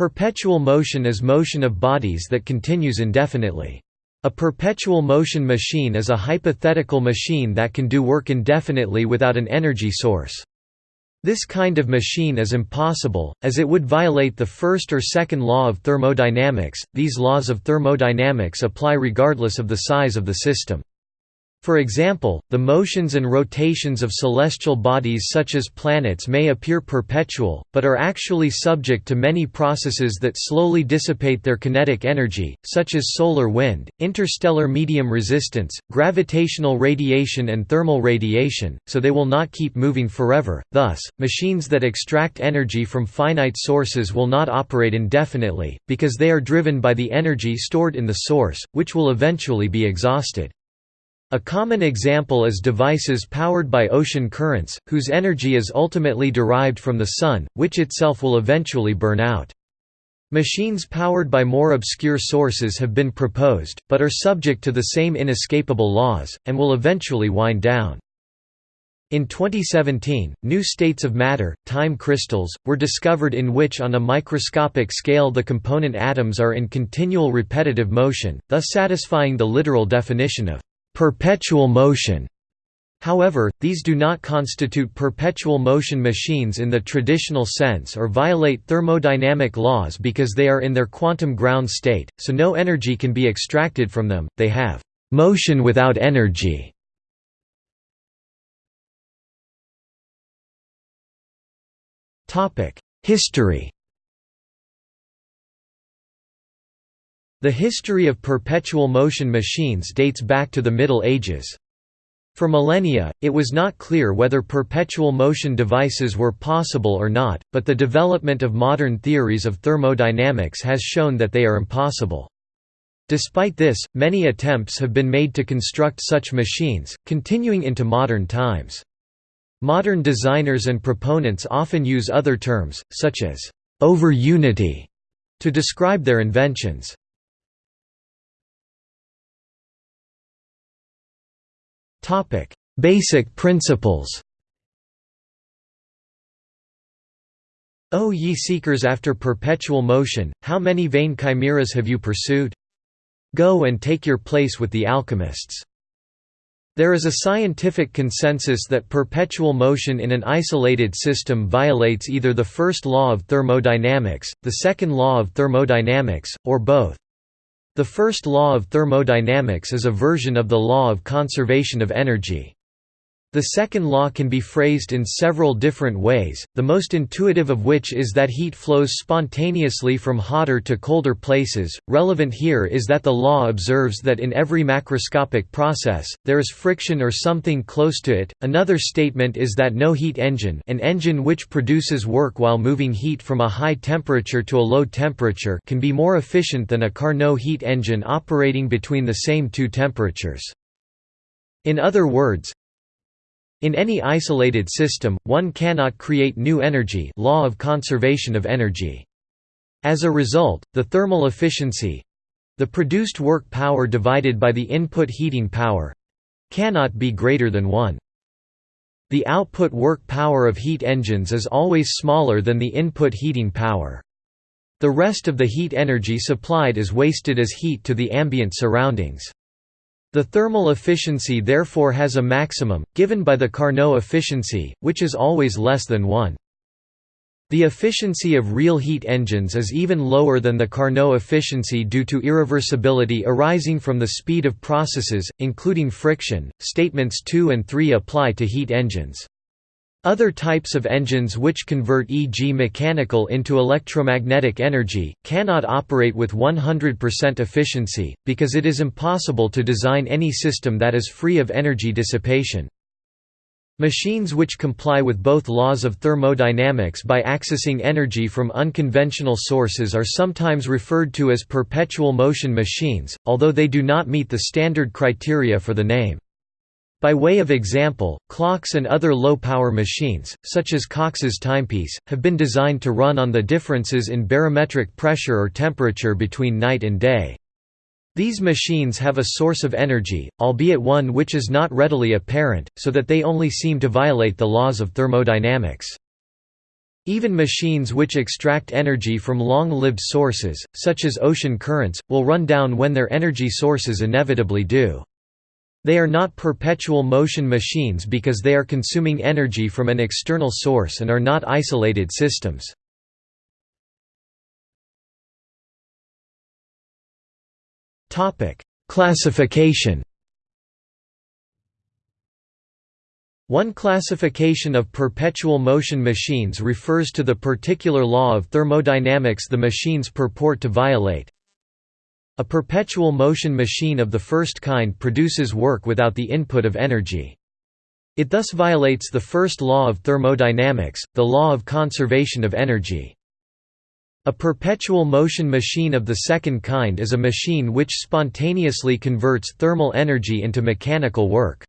Perpetual motion is motion of bodies that continues indefinitely. A perpetual motion machine is a hypothetical machine that can do work indefinitely without an energy source. This kind of machine is impossible, as it would violate the first or second law of thermodynamics. These laws of thermodynamics apply regardless of the size of the system. For example, the motions and rotations of celestial bodies such as planets may appear perpetual, but are actually subject to many processes that slowly dissipate their kinetic energy, such as solar wind, interstellar medium resistance, gravitational radiation and thermal radiation, so they will not keep moving forever. Thus, machines that extract energy from finite sources will not operate indefinitely, because they are driven by the energy stored in the source, which will eventually be exhausted. A common example is devices powered by ocean currents, whose energy is ultimately derived from the sun, which itself will eventually burn out. Machines powered by more obscure sources have been proposed, but are subject to the same inescapable laws, and will eventually wind down. In 2017, new states of matter, time crystals, were discovered in which on a microscopic scale the component atoms are in continual repetitive motion, thus satisfying the literal definition of perpetual motion. However, these do not constitute perpetual motion machines in the traditional sense or violate thermodynamic laws because they are in their quantum ground state, so no energy can be extracted from them, they have motion without energy. History The history of perpetual motion machines dates back to the Middle Ages. For millennia, it was not clear whether perpetual motion devices were possible or not, but the development of modern theories of thermodynamics has shown that they are impossible. Despite this, many attempts have been made to construct such machines, continuing into modern times. Modern designers and proponents often use other terms, such as over unity, to describe their inventions. Basic principles. O ye seekers after perpetual motion, how many vain chimeras have you pursued? Go and take your place with the alchemists. There is a scientific consensus that perpetual motion in an isolated system violates either the first law of thermodynamics, the second law of thermodynamics, or both. The first law of thermodynamics is a version of the law of conservation of energy. The second law can be phrased in several different ways, the most intuitive of which is that heat flows spontaneously from hotter to colder places. Relevant here is that the law observes that in every macroscopic process, there is friction or something close to it. Another statement is that no heat engine, an engine which produces work while moving heat from a high temperature to a low temperature, can be more efficient than a Carnot heat engine operating between the same two temperatures. In other words, in any isolated system, one cannot create new energy law of conservation of energy. As a result, the thermal efficiency—the produced work power divided by the input heating power—cannot be greater than 1. The output work power of heat engines is always smaller than the input heating power. The rest of the heat energy supplied is wasted as heat to the ambient surroundings. The thermal efficiency therefore has a maximum, given by the Carnot efficiency, which is always less than 1. The efficiency of real heat engines is even lower than the Carnot efficiency due to irreversibility arising from the speed of processes, including friction. Statements 2 and 3 apply to heat engines. Other types of engines which convert e.g. mechanical into electromagnetic energy, cannot operate with 100% efficiency, because it is impossible to design any system that is free of energy dissipation. Machines which comply with both laws of thermodynamics by accessing energy from unconventional sources are sometimes referred to as perpetual motion machines, although they do not meet the standard criteria for the name. By way of example, clocks and other low-power machines, such as Cox's timepiece, have been designed to run on the differences in barometric pressure or temperature between night and day. These machines have a source of energy, albeit one which is not readily apparent, so that they only seem to violate the laws of thermodynamics. Even machines which extract energy from long-lived sources, such as ocean currents, will run down when their energy sources inevitably do. They are not perpetual motion machines because they are consuming energy from an external source and are not isolated systems. Classification One classification of perpetual motion machines refers to the particular law of thermodynamics the machines purport to violate. A perpetual motion machine of the first kind produces work without the input of energy. It thus violates the first law of thermodynamics, the law of conservation of energy. A perpetual motion machine of the second kind is a machine which spontaneously converts thermal energy into mechanical work.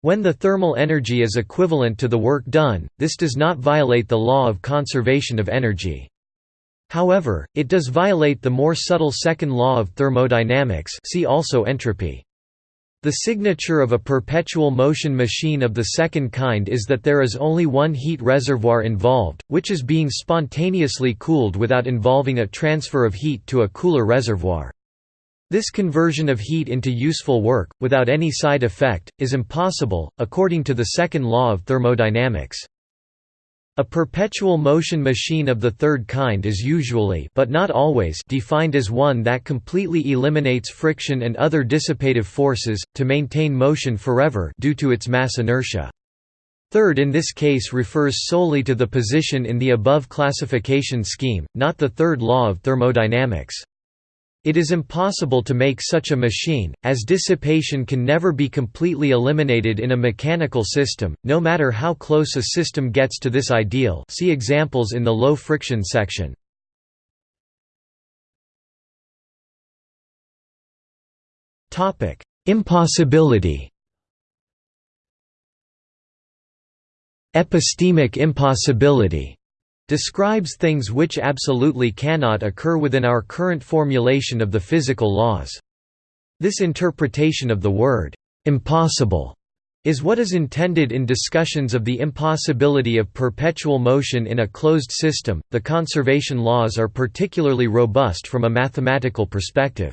When the thermal energy is equivalent to the work done, this does not violate the law of conservation of energy. However, it does violate the more subtle second law of thermodynamics see also entropy. The signature of a perpetual motion machine of the second kind is that there is only one heat reservoir involved, which is being spontaneously cooled without involving a transfer of heat to a cooler reservoir. This conversion of heat into useful work, without any side effect, is impossible, according to the second law of thermodynamics. A perpetual motion machine of the third kind is usually but not always defined as one that completely eliminates friction and other dissipative forces, to maintain motion forever due to its mass inertia. Third in this case refers solely to the position in the above classification scheme, not the third law of thermodynamics. It is impossible to make such a machine, as dissipation can never be completely eliminated in a mechanical system, no matter how close a system gets to this ideal. See examples in the low friction section. Impossibility. Epistemic impossibility describes things which absolutely cannot occur within our current formulation of the physical laws. This interpretation of the word, "'impossible' is what is intended in discussions of the impossibility of perpetual motion in a closed system. The conservation laws are particularly robust from a mathematical perspective.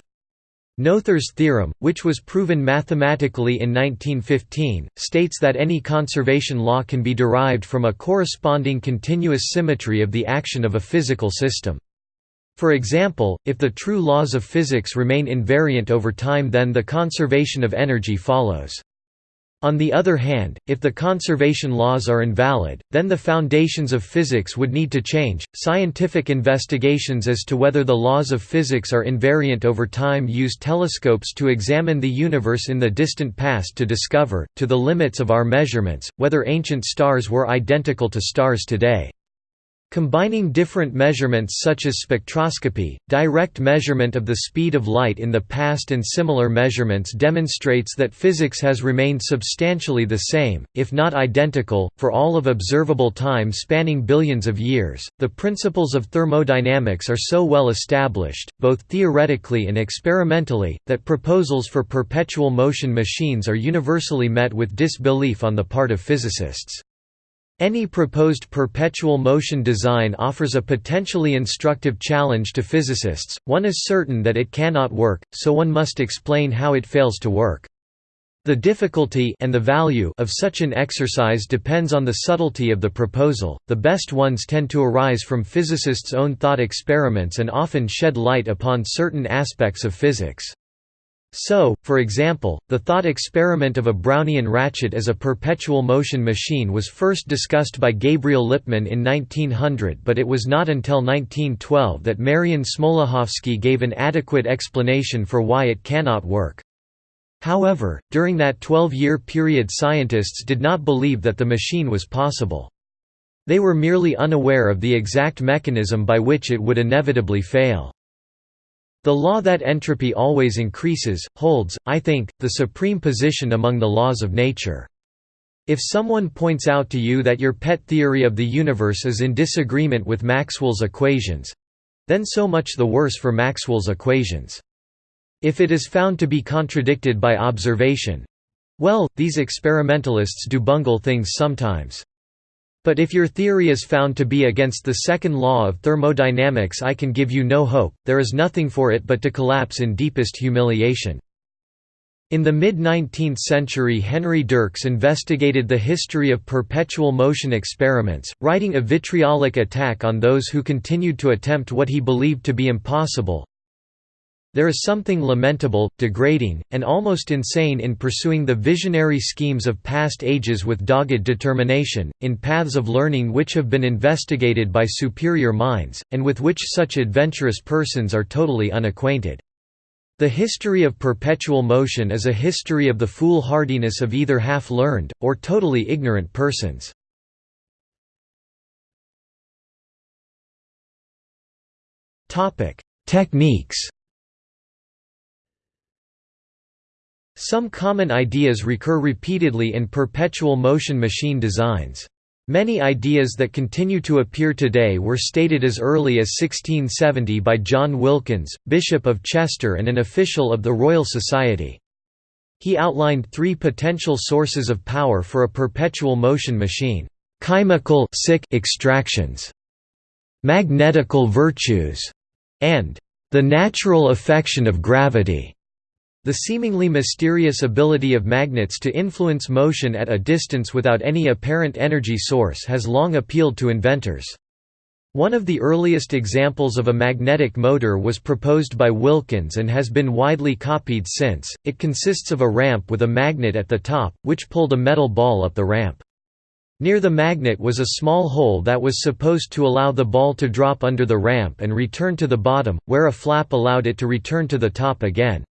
Noether's theorem, which was proven mathematically in 1915, states that any conservation law can be derived from a corresponding continuous symmetry of the action of a physical system. For example, if the true laws of physics remain invariant over time then the conservation of energy follows. On the other hand, if the conservation laws are invalid, then the foundations of physics would need to change. Scientific investigations as to whether the laws of physics are invariant over time use telescopes to examine the universe in the distant past to discover, to the limits of our measurements, whether ancient stars were identical to stars today. Combining different measurements such as spectroscopy, direct measurement of the speed of light in the past and similar measurements demonstrates that physics has remained substantially the same, if not identical, for all of observable time spanning billions of years. The principles of thermodynamics are so well established, both theoretically and experimentally, that proposals for perpetual motion machines are universally met with disbelief on the part of physicists. Any proposed perpetual motion design offers a potentially instructive challenge to physicists, one is certain that it cannot work, so one must explain how it fails to work. The difficulty and the value of such an exercise depends on the subtlety of the proposal. The best ones tend to arise from physicists' own thought experiments and often shed light upon certain aspects of physics. So, for example, the thought experiment of a Brownian ratchet as a perpetual motion machine was first discussed by Gabriel Lippmann in 1900 but it was not until 1912 that Marian Smoluchowski gave an adequate explanation for why it cannot work. However, during that 12-year period scientists did not believe that the machine was possible. They were merely unaware of the exact mechanism by which it would inevitably fail. The law that entropy always increases, holds, I think, the supreme position among the laws of nature. If someone points out to you that your pet theory of the universe is in disagreement with Maxwell's equations—then so much the worse for Maxwell's equations. If it is found to be contradicted by observation—well, these experimentalists do bungle things sometimes. But if your theory is found to be against the second law of thermodynamics I can give you no hope, there is nothing for it but to collapse in deepest humiliation. In the mid-19th century Henry Dircks investigated the history of perpetual motion experiments, writing a vitriolic attack on those who continued to attempt what he believed to be impossible, there is something lamentable, degrading, and almost insane in pursuing the visionary schemes of past ages with dogged determination, in paths of learning which have been investigated by superior minds, and with which such adventurous persons are totally unacquainted. The history of perpetual motion is a history of the foolhardiness of either half-learned, or totally ignorant persons. Techniques Some common ideas recur repeatedly in perpetual motion machine designs. Many ideas that continue to appear today were stated as early as 1670 by John Wilkins, Bishop of Chester and an official of the Royal Society. He outlined three potential sources of power for a perpetual motion machine. Chemical sick extractions, magnetical virtues, and the natural affection of gravity. The seemingly mysterious ability of magnets to influence motion at a distance without any apparent energy source has long appealed to inventors. One of the earliest examples of a magnetic motor was proposed by Wilkins and has been widely copied since. It consists of a ramp with a magnet at the top, which pulled a metal ball up the ramp. Near the magnet was a small hole that was supposed to allow the ball to drop under the ramp and return to the bottom, where a flap allowed it to return to the top again.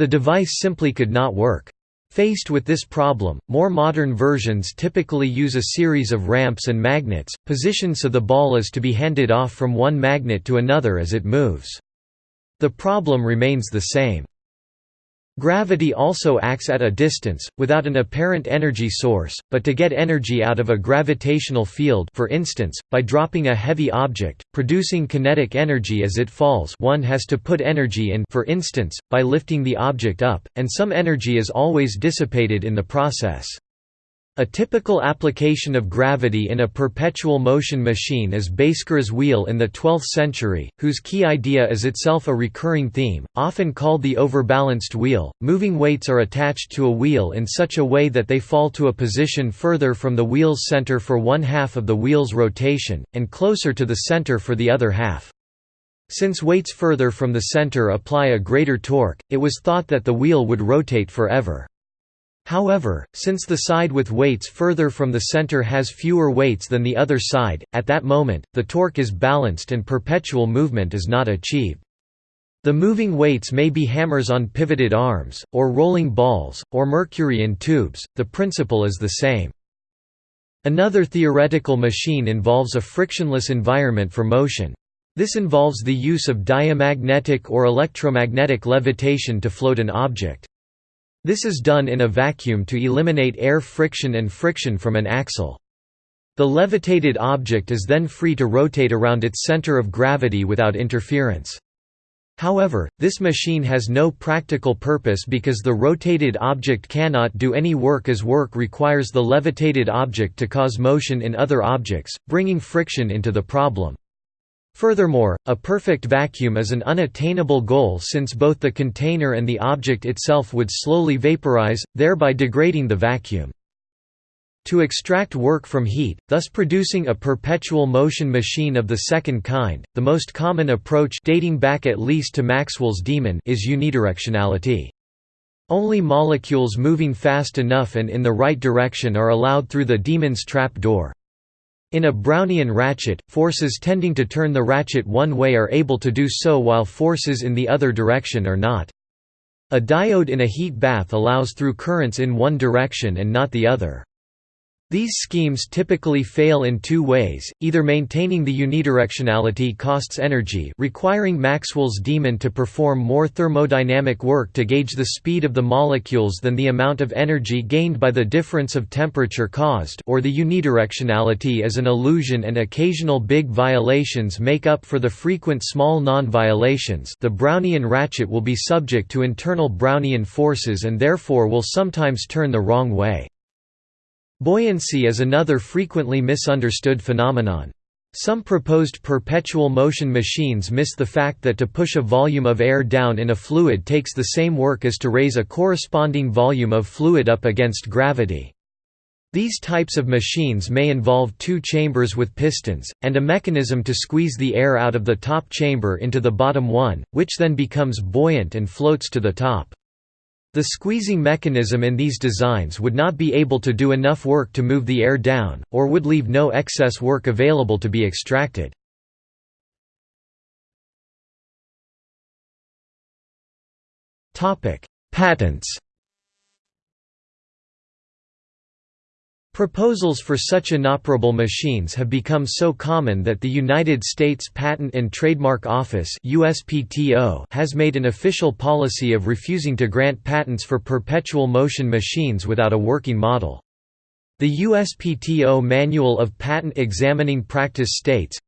The device simply could not work. Faced with this problem, more modern versions typically use a series of ramps and magnets, positioned so the ball is to be handed off from one magnet to another as it moves. The problem remains the same. Gravity also acts at a distance, without an apparent energy source, but to get energy out of a gravitational field for instance, by dropping a heavy object, producing kinetic energy as it falls one has to put energy in for instance, by lifting the object up, and some energy is always dissipated in the process. A typical application of gravity in a perpetual motion machine is Bhaskara's wheel in the 12th century, whose key idea is itself a recurring theme, often called the overbalanced wheel. Moving weights are attached to a wheel in such a way that they fall to a position further from the wheel's center for one half of the wheel's rotation, and closer to the center for the other half. Since weights further from the center apply a greater torque, it was thought that the wheel would rotate forever. However, since the side with weights further from the center has fewer weights than the other side, at that moment, the torque is balanced and perpetual movement is not achieved. The moving weights may be hammers on pivoted arms, or rolling balls, or mercury in tubes, the principle is the same. Another theoretical machine involves a frictionless environment for motion. This involves the use of diamagnetic or electromagnetic levitation to float an object. This is done in a vacuum to eliminate air friction and friction from an axle. The levitated object is then free to rotate around its center of gravity without interference. However, this machine has no practical purpose because the rotated object cannot do any work as work requires the levitated object to cause motion in other objects, bringing friction into the problem. Furthermore, a perfect vacuum is an unattainable goal since both the container and the object itself would slowly vaporize, thereby degrading the vacuum. To extract work from heat, thus producing a perpetual motion machine of the second kind, the most common approach dating back at least to Maxwell's demon is unidirectionality. Only molecules moving fast enough and in the right direction are allowed through the demon's trap door. In a Brownian ratchet, forces tending to turn the ratchet one way are able to do so while forces in the other direction are not. A diode in a heat bath allows through currents in one direction and not the other. These schemes typically fail in two ways, either maintaining the unidirectionality costs energy requiring Maxwell's demon to perform more thermodynamic work to gauge the speed of the molecules than the amount of energy gained by the difference of temperature caused or the unidirectionality is an illusion and occasional big violations make up for the frequent small non-violations the Brownian ratchet will be subject to internal Brownian forces and therefore will sometimes turn the wrong way. Buoyancy is another frequently misunderstood phenomenon. Some proposed perpetual motion machines miss the fact that to push a volume of air down in a fluid takes the same work as to raise a corresponding volume of fluid up against gravity. These types of machines may involve two chambers with pistons, and a mechanism to squeeze the air out of the top chamber into the bottom one, which then becomes buoyant and floats to the top. The squeezing mechanism in these designs would not be able to do enough work to move the air down, or would leave no excess work available to be extracted. Patents Proposals for such inoperable machines have become so common that the United States Patent and Trademark Office USPTO has made an official policy of refusing to grant patents for perpetual motion machines without a working model. The USPTO Manual of Patent Examining Practice states,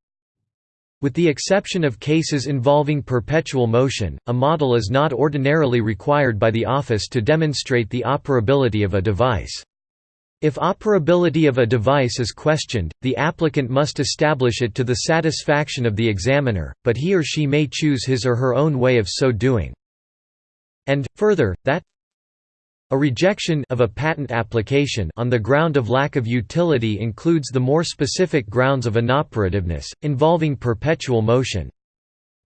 with the exception of cases involving perpetual motion, a model is not ordinarily required by the office to demonstrate the operability of a device. If operability of a device is questioned, the applicant must establish it to the satisfaction of the examiner, but he or she may choose his or her own way of so doing. And, further, that a rejection of a patent application on the ground of lack of utility includes the more specific grounds of inoperativeness, involving perpetual motion.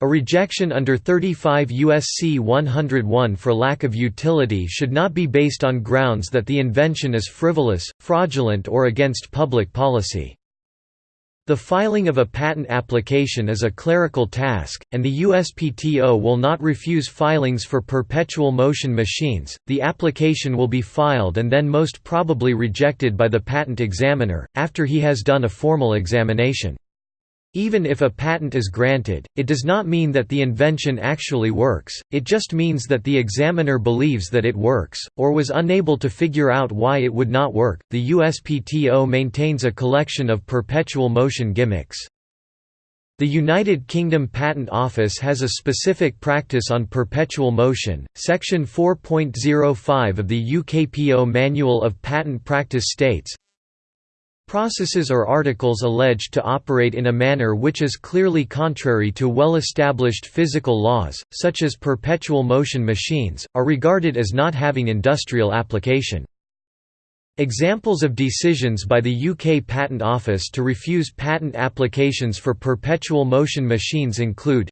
A rejection under 35 U.S.C. 101 for lack of utility should not be based on grounds that the invention is frivolous, fraudulent or against public policy. The filing of a patent application is a clerical task, and the USPTO will not refuse filings for perpetual motion machines. The application will be filed and then most probably rejected by the patent examiner, after he has done a formal examination. Even if a patent is granted, it does not mean that the invention actually works, it just means that the examiner believes that it works, or was unable to figure out why it would not work. The USPTO maintains a collection of perpetual motion gimmicks. The United Kingdom Patent Office has a specific practice on perpetual motion. Section 4.05 of the UKPO Manual of Patent Practice states Processes or articles alleged to operate in a manner which is clearly contrary to well-established physical laws, such as perpetual motion machines, are regarded as not having industrial application. Examples of decisions by the UK Patent Office to refuse patent applications for perpetual motion machines include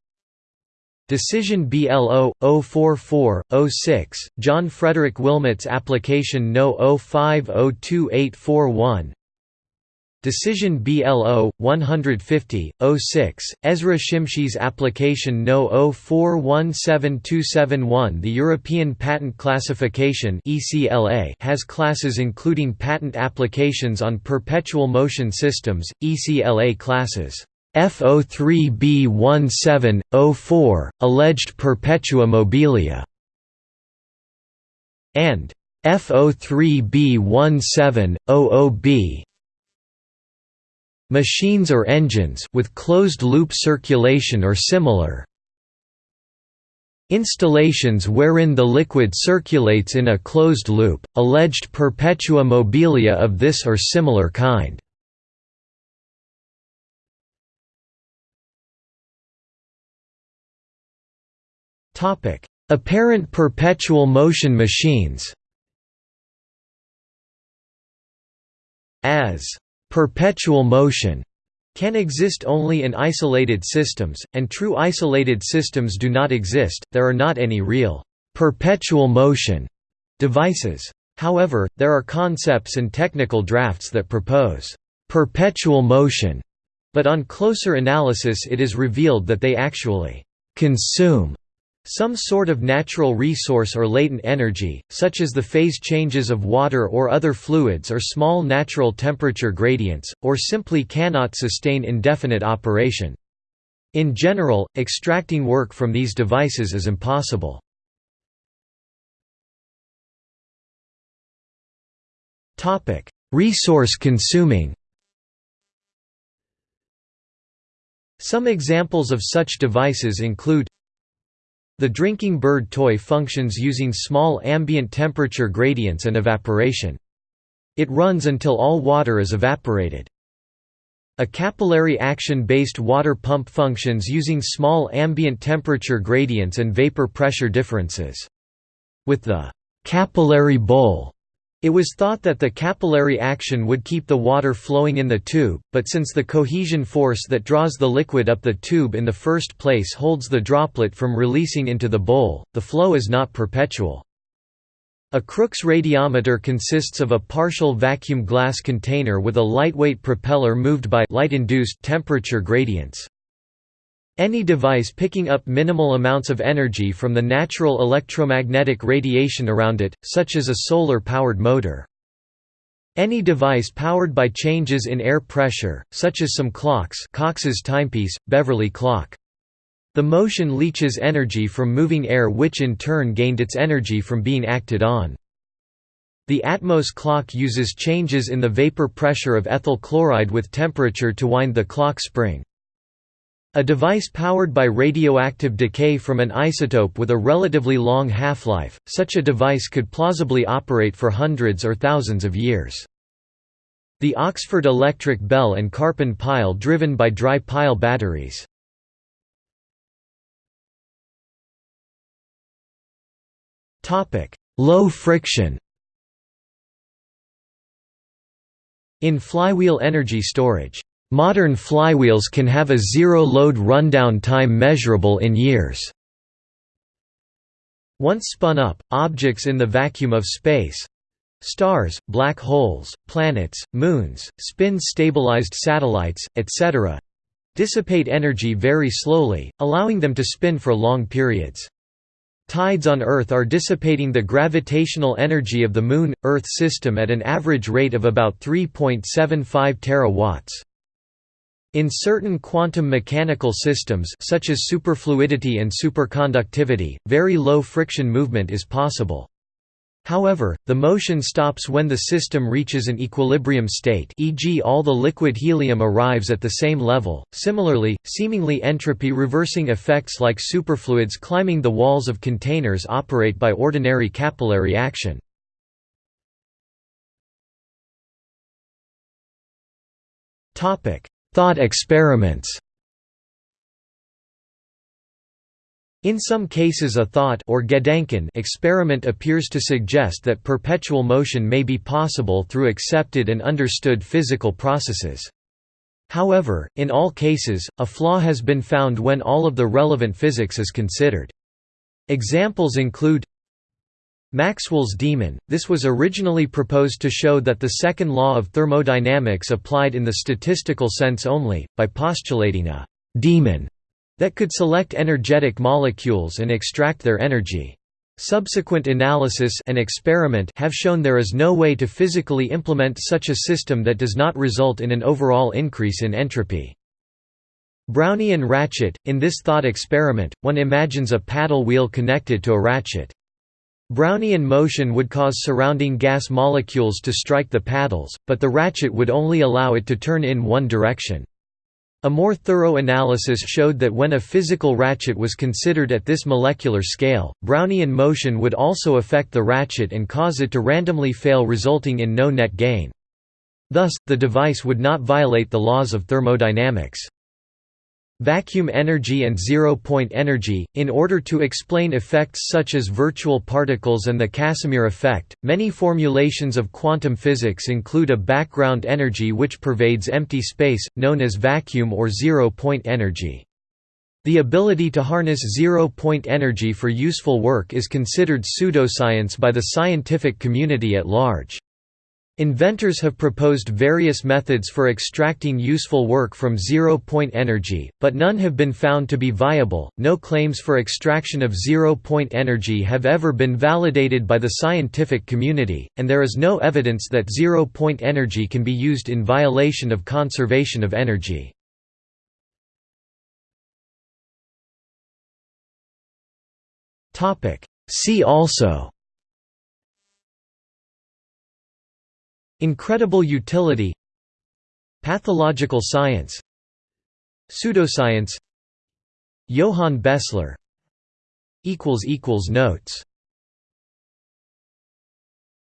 Decision BLO 04406 John Frederick Wilmot's application No 05028841 Decision BLO 150 06 Ezra Shimshi's application No 0417271 The European Patent Classification ECLA has classes including patent applications on perpetual motion systems ECLA classes. F03B1704 alleged perpetua mobilia. And F03B1700B machines or engines with closed-loop circulation or similar installations wherein the liquid circulates in a closed loop, alleged perpetua mobilia of this or similar kind. Apparent perpetual motion machines as Perpetual motion can exist only in isolated systems, and true isolated systems do not exist, there are not any real perpetual motion devices. However, there are concepts and technical drafts that propose perpetual motion, but on closer analysis it is revealed that they actually consume some sort of natural resource or latent energy, such as the phase changes of water or other fluids or small natural temperature gradients, or simply cannot sustain indefinite operation. In general, extracting work from these devices is impossible. Resource consuming Some examples of such devices include the drinking bird toy functions using small ambient temperature gradients and evaporation. It runs until all water is evaporated. A capillary action-based water pump functions using small ambient temperature gradients and vapor pressure differences. With the capillary bowl, it was thought that the capillary action would keep the water flowing in the tube, but since the cohesion force that draws the liquid up the tube in the first place holds the droplet from releasing into the bowl, the flow is not perpetual. A Crookes radiometer consists of a partial vacuum glass container with a lightweight propeller moved by light-induced temperature gradients. Any device picking up minimal amounts of energy from the natural electromagnetic radiation around it, such as a solar-powered motor. Any device powered by changes in air pressure, such as some clocks Cox's timepiece, Beverly clock. The motion leaches energy from moving air which in turn gained its energy from being acted on. The Atmos clock uses changes in the vapor pressure of ethyl chloride with temperature to wind the clock spring. A device powered by radioactive decay from an isotope with a relatively long half-life, such a device could plausibly operate for hundreds or thousands of years. The Oxford electric bell and Karpen pile driven by dry pile batteries. Low friction. In flywheel energy storage, modern flywheels can have a zero-load rundown time measurable in years. Once spun up, objects in the vacuum of space—stars, black holes, planets, moons, spin-stabilized satellites, etc.—dissipate energy very slowly, allowing them to spin for long periods. Tides on Earth are dissipating the gravitational energy of the Moon-Earth system at an average rate of about 3.75 terawatts. In certain quantum mechanical systems such as superfluidity and superconductivity, very low friction movement is possible. However, the motion stops when the system reaches an equilibrium state e.g. all the liquid helium arrives at the same level. Similarly, seemingly entropy reversing effects like superfluids climbing the walls of containers operate by ordinary capillary action. Thought experiments In some cases a thought or Gedanken experiment appears to suggest that perpetual motion may be possible through accepted and understood physical processes. However, in all cases, a flaw has been found when all of the relevant physics is considered. Examples include Maxwell's demon. This was originally proposed to show that the second law of thermodynamics applied in the statistical sense only, by postulating a demon that could select energetic molecules and extract their energy. Subsequent analysis and experiment have shown there is no way to physically implement such a system that does not result in an overall increase in entropy. Brownian ratchet – In this thought experiment, one imagines a paddle wheel connected to a ratchet. Brownian motion would cause surrounding gas molecules to strike the paddles, but the ratchet would only allow it to turn in one direction. A more thorough analysis showed that when a physical ratchet was considered at this molecular scale, Brownian motion would also affect the ratchet and cause it to randomly fail resulting in no net gain. Thus, the device would not violate the laws of thermodynamics. Vacuum energy and zero-point energy. In order to explain effects such as virtual particles and the Casimir effect, many formulations of quantum physics include a background energy which pervades empty space, known as vacuum or zero-point energy. The ability to harness zero-point energy for useful work is considered pseudoscience by the scientific community at large. Inventors have proposed various methods for extracting useful work from zero-point energy, but none have been found to be viable. No claims for extraction of zero-point energy have ever been validated by the scientific community, and there is no evidence that zero-point energy can be used in violation of conservation of energy. See also Incredible utility Pathological science Pseudoscience Johann Bessler Notes